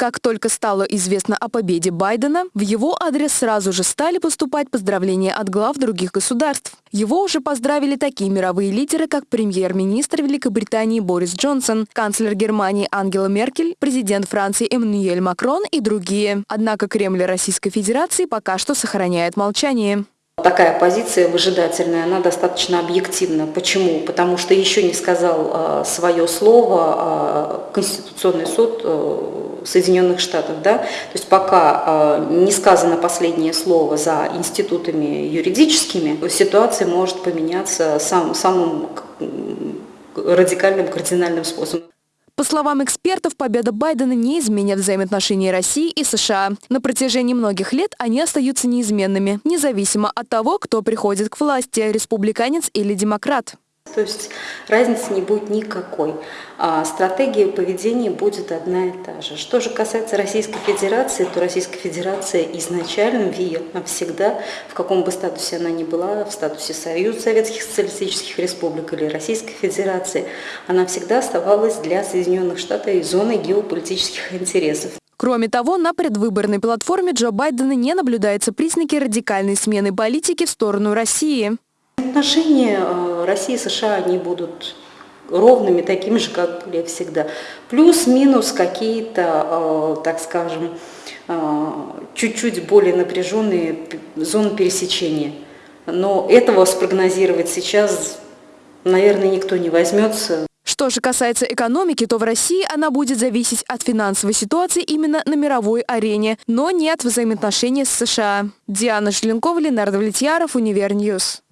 Как только стало известно о победе Байдена, в его адрес сразу же стали поступать поздравления от глав других государств. Его уже поздравили такие мировые лидеры, как премьер-министр Великобритании Борис Джонсон, канцлер Германии Ангела Меркель, президент Франции Эммануэль Макрон и другие. Однако Кремль Российской Федерации пока что сохраняет молчание. Такая позиция выжидательная, она достаточно объективна. Почему? Потому что еще не сказал э, свое слово э, Конституционный суд э, Соединенных Штатов. Да? То есть пока не сказано последнее слово за институтами юридическими, ситуация может поменяться сам, самым радикальным, кардинальным способом. По словам экспертов, победа Байдена не изменит взаимоотношения России и США. На протяжении многих лет они остаются неизменными, независимо от того, кто приходит к власти – республиканец или демократ. То есть разницы не будет никакой. А стратегия поведения будет одна и та же. Что же касается Российской Федерации, то Российская Федерация изначально, всегда, в каком бы статусе она ни была, в статусе Союза Советских Социалистических Республик или Российской Федерации, она всегда оставалась для Соединенных Штатов зоной геополитических интересов. Кроме того, на предвыборной платформе Джо Байдена не наблюдается признаки радикальной смены политики в сторону России. Отношения э, России и США, они будут ровными, такими же, как были всегда. Плюс-минус какие-то, э, так скажем, э, чуть-чуть более напряженные зоны пересечения. Но этого спрогнозировать сейчас, наверное, никто не возьмется. Что же касается экономики, то в России она будет зависеть от финансовой ситуации именно на мировой арене, но не от взаимоотношений с США. Диана Желенкова, Ленар Давлетьяров, Универ News.